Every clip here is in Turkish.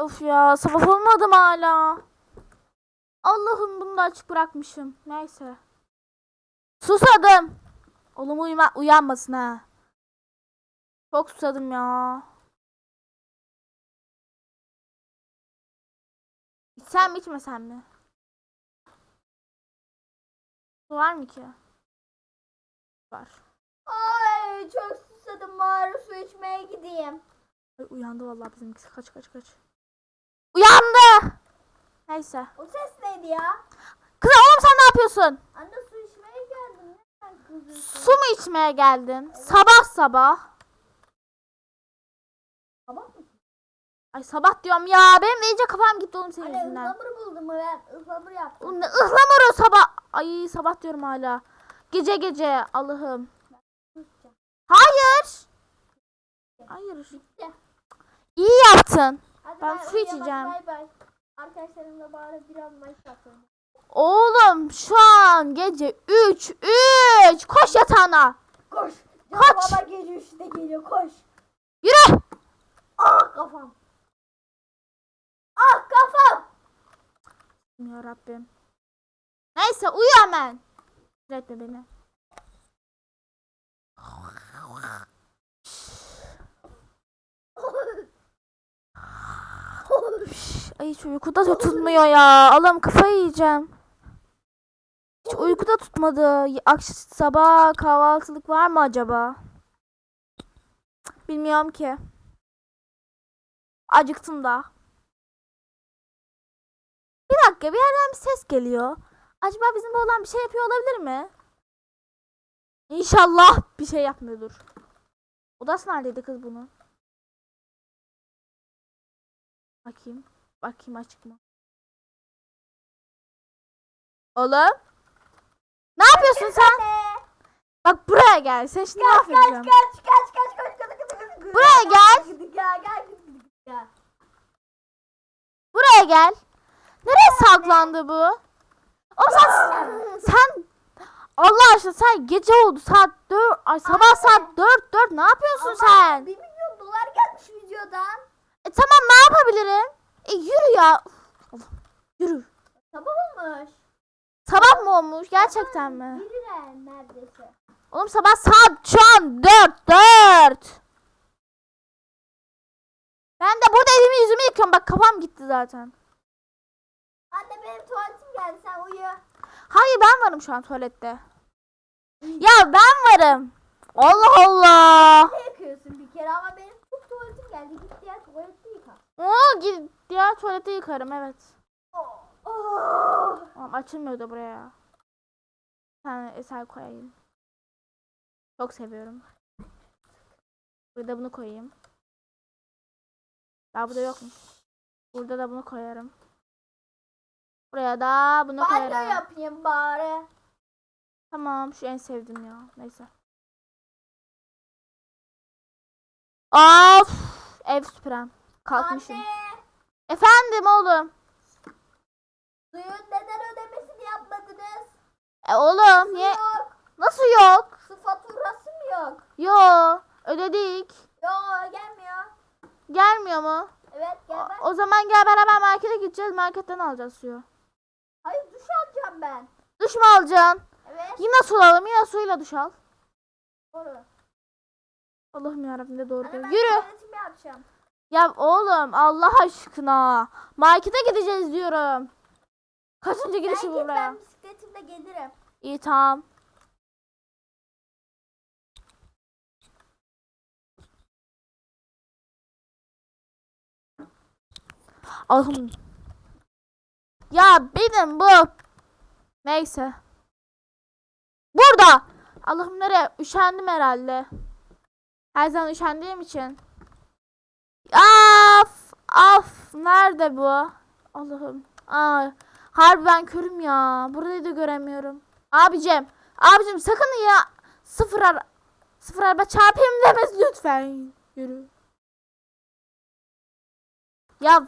Of ya sabah olmadı mı hala? Allah'ım bunu da açık bırakmışım. Neyse. Susadım. Oğlum uyuma uyanmasın ha. Çok susadım ya. İçsem mi içmesem mi? Su var mı ki? Var. Ay çok susadım bari su içmeye gideyim. Ay, uyandı vallahi bizimkisi. Kaç kaç kaç. Neyse. O ses neydi ya? Kız oğlum sen ne yapıyorsun? Anne su içmeye geldim. Neden kızıyorsun? Su mu içmeye geldin? Sabah sabah. Tamam mı? Ay sabah diyorum ya. Benim iyice kafam gitti oğlum senin Anne yüzünden. ıhlamur buldum ben. Ihlamur yaptım. Ne ıhlamuru sabah. Ay sabah diyorum hala. Gece gece Allah'ım. Hayır. Hayır. Bitti. İyi yaptın. Hadi Ben bay, su içeceğim. Bay bay. Arkadaşlarımla bari biraz maç yapalım. Oğlum şu an gece 3 3. Koş yatağına. Koş. Kaç. Canım baba gece 3'te geliyor koş. Yürü. Ah kafam. Ah kafam. Ya Rabbim. Neyse uyu hemen. Etme beni. Ay hiç uykuda da tutmuyor ya. Allah'ım kafayı yiyeceğim. Hiç uykuda tutmadı. Akşam sabah kahvaltılık var mı acaba? Bilmiyorum ki. Acıktım da. Bir dakika bir yerden bir ses geliyor. Acaba bizim oğlan bir şey yapıyor olabilir mi? İnşallah bir şey yapmıyordur. Odası neredeydi kız bunun? Bakayım. Bakayım açık mı? Oğlum. Ne yapıyorsun sen? Bak buraya gel. Sen şimdi Kaç kaç mahvedeceğim. kaç kaç kaç kaç kaç kaç kaç Buraya gel. Gel gel gel gel. Buraya gel. Nereye saklandı bu? Oğlum sen, sen Allah aşkına sen gece oldu saat 4 ay sabah saat 4 4 ne yapıyorsun sen? 1 milyon dolar gelmiş videodan. E tamam ne yapabilirim? E yürü ya. Allah, yürü. Sabah olmuş. Sabah mı olmuş gerçekten mi? Biriler neredeyse. Oğlum sabah saat şu an 4 4. Ben de burada evimi yüzümü yıkıyorum bak kafam gitti zaten. Anne benim tuvaletim geldi sen uyu. Hayır ben varım şu an tuvalette. Ya ben varım. Allah Allah. Ne yakıyorsun bir kere ama benim çok tuvaletim geldi. Git diğer tuvalette yıka. Oo git diğer tuvalete yıkarım evet. Oh. Tamam açılmıyor da buraya. Bir tane eser koyayım. Çok seviyorum. Burada bunu koyayım. Daha burada yokmuş. Burada da bunu koyarım. Buraya da bunu Banyo koyarım. yapayım bari. Tamam şu en sevdiğim ya. Neyse. Of! Ev süpürem. Kalkmışım. Anne. Efendim oğlum. Suyun neden ödemesini yapmadınız? E oğlum niye? Yok. Nasıl yok? Su faturası mı yok? Yo ödedik. Yok gelmiyor. Gelmiyor mu? Evet gel ben. O, o zaman gel beraber markete gideceğiz. Marketten alacağız suyu. Hayır duş alacağım ben. Duş mu alacaksın? Evet. Yine su alalım. Yine suyla duş al. Doğru. Allah'ım yarabbim de doğru diyor. ben Yürü. yapacağım. Ya oğlum Allah aşkına. Markete gideceğiz diyorum. Kaçıncı girişi git buraya? ben bisikletimle gelirim. İyi tamam. Allah'ım. Ya benim bu. Neyse. Burada. Allah'ım nereye? Üşendim herhalde. Her zaman üşendiğim için. Af. Af. Nerede bu? Allah'ım. Aa, harbi ben körüm ya. Burayı da göremiyorum. Abicim. Abicim sakın ya. Sıfır ara. Sıfır araba çarpayım demez lütfen. Yürü. Ya.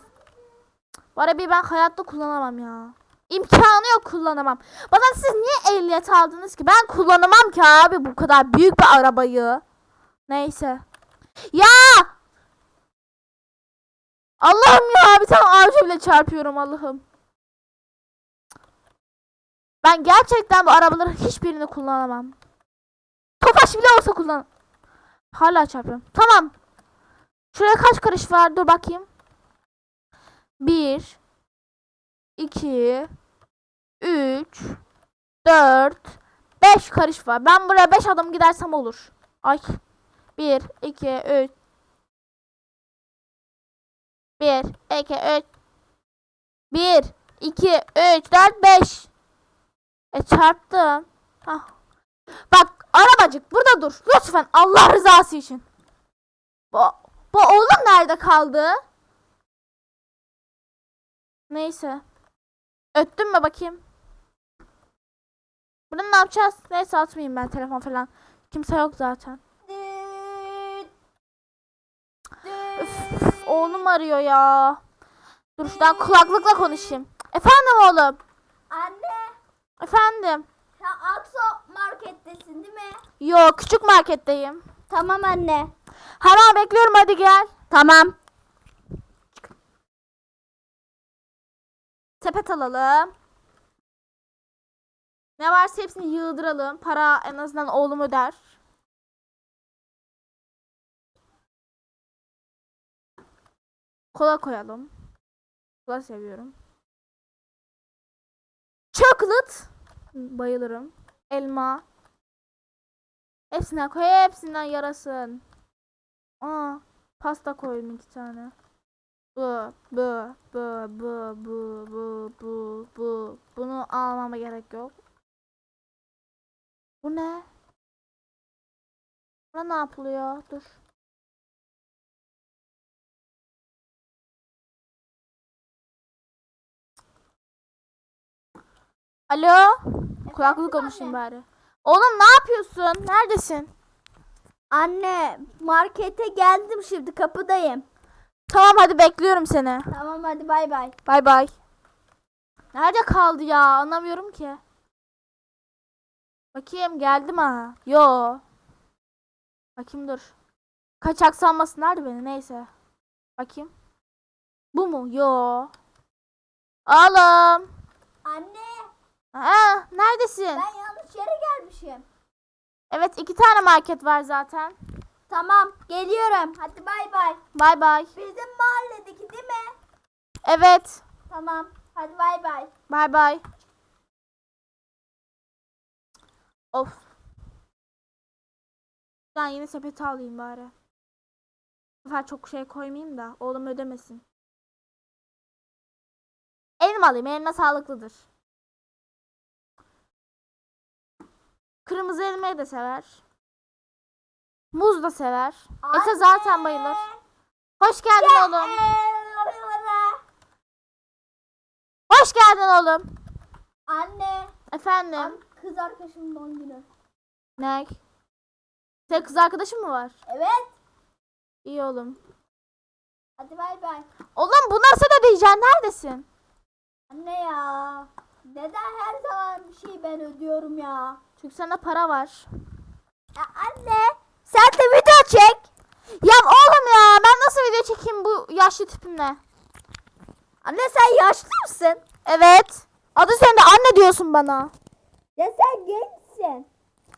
Bu arabayı ben hayatta kullanamam ya. İmkanı yok kullanamam. Bana siz niye ehliyet aldınız ki? Ben kullanamam ki abi bu kadar büyük bir arabayı. Neyse. Ya! Allah'ım ya bir tane ağaca bile çarpıyorum Allah'ım. Ben gerçekten bu arabaların hiçbirini kullanamam. Tofaş bile olsa kullan. Hala çarpıyorum. Tamam. Şuraya kaç karış var? Dur bakayım. Bir. iki, Üç. Dört. Beş karış var. Ben buraya beş adım gidersem olur. Ay. Bir, iki, üç. Bir, iki, üç. Bir, iki, üç, dört, beş. E çarptım. Hah. Bak arabacık burada dur. Lütfen Allah rızası için. Bu, bu oğlum nerede kaldı? Neyse. Öttün mü bakayım? Bunu ne yapacağız? Neyse atmayayım ben telefon falan. Kimse yok zaten. Üf, oğlum arıyor ya. Dur şuradan kulaklıkla konuşayım. Efendim oğlum. Anne Efendim. sen Akso markettesin değil mi? Yok küçük marketteyim. Tamam anne. Hemen bekliyorum hadi gel. Tamam. Sepet alalım. Ne varsa hepsini yığdıralım. Para en azından oğlum öder. Kola koyalım. Kola seviyorum. Chocolate. Bayılırım. Elma. Hepsinden koy. Hepsinden yarasın. Aa, pasta koydum iki tane. Bu, bu, bu, bu, bu, bu, bu, bu. Bunu almama gerek yok. Bu ne? Buna ne yapılıyor? Dur. Alo? Kulaklık konuşayım bari. Oğlum ne yapıyorsun? Neredesin? Anne markete geldim şimdi kapıdayım. Tamam hadi bekliyorum seni. Tamam hadi bay bay. Bay bay. Nerede kaldı ya? Anlamıyorum ki. Bakayım geldi mi? ha? Yo. Bakayım dur. Kaçak sanmasınlar beni neyse. Bakayım. Bu mu? Yo. Oğlum. Anne Aa, neredesin? ben yanlış yere gelmişim. Evet iki tane market var zaten. Tamam geliyorum. Hadi bay bay. Bay bay. Bizim mahalledeki değil mi? Evet. Tamam. Hadi bay bay. Bay bay. Of. Ben yine sepeti alayım bari. Bu sefer çok şey koymayayım da oğlum ödemesin. Elma alayım. Elma sağlıklıdır. Kırmızı elmayı da sever. Muz da sever. Ete zaten bayılır. Hoş geldin oğlum. Hoş geldin oğlum. Anne. Efendim. An kız arkadaşımın doğum günü. Ne? Senin kız arkadaşın mı var? Evet. İyi oğlum. Hadi bay bay. Oğlum bunları sen ödeyeceksin. Neredesin? Anne ya. Neden her zaman bir şey ben ödüyorum ya? Çünkü sende para var. Ya anne. Sen de video çek. Ya oğlum ya ben nasıl video çekeyim bu yaşlı tipimle? Anne sen yaşlı mısın? Evet. Adı sen de anne diyorsun bana. Ya sen gençsin.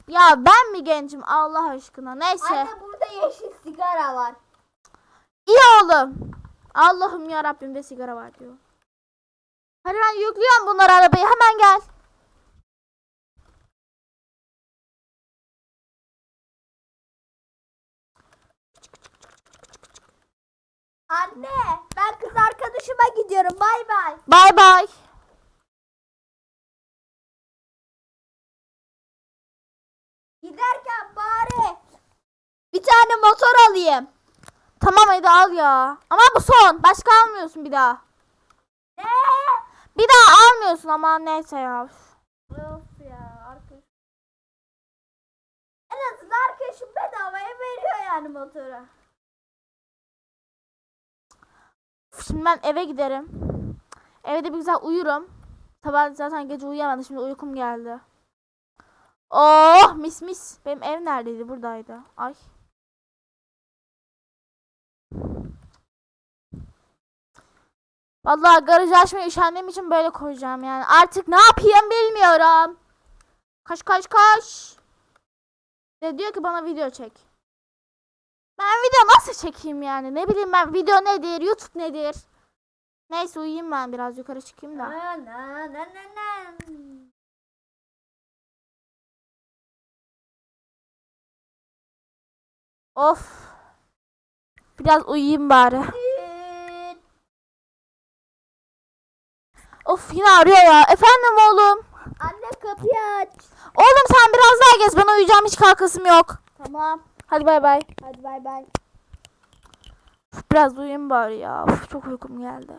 Ya ben mi gencim Allah aşkına? Neyse. Anne burada yeşil sigara var. İyi oğlum. Allah'ım ya Rabbim de sigara var diyor. Hadi ben yüklüyorum bunları arabaya hemen gel. Anne ben kız arkadaşıma gidiyorum. Bay bay. Bay bay. Giderken bari bir tane motor alayım. Tamam hadi al ya. Ama bu son. Başka almıyorsun bir daha. Ne? Bir daha almıyorsun ama neyse ya. Of ya arkadaş. En azından arkadaşım bedavaya veriyor yani motoru. Şimdi ben eve giderim. Evde bir güzel uyurum. Sabah zaten gece uyuyamadım. Şimdi uykum geldi. Oh mis mis. Benim ev neredeydi? Buradaydı. Ay. Vallahi garajı açmayı üşendiğim için böyle koyacağım yani. Artık ne yapayım bilmiyorum. Kaç kaç kaç. De diyor ki bana video çek. Ben video nasıl çekeyim yani? Ne bileyim ben video nedir? YouTube nedir? Neyse uyuyayım ben biraz yukarı çıkayım da. Na na na na na. Of. Biraz uyuyayım bari. Of yine arıyor ya. Efendim oğlum. Anne kapıyı aç. Oğlum sen biraz daha gez. Ben uyuyacağım hiç kalkasım yok. Tamam. Hadi bay bay. Hadi bay bay. Biraz uyuyayım bari ya. Uf, çok uykum geldi.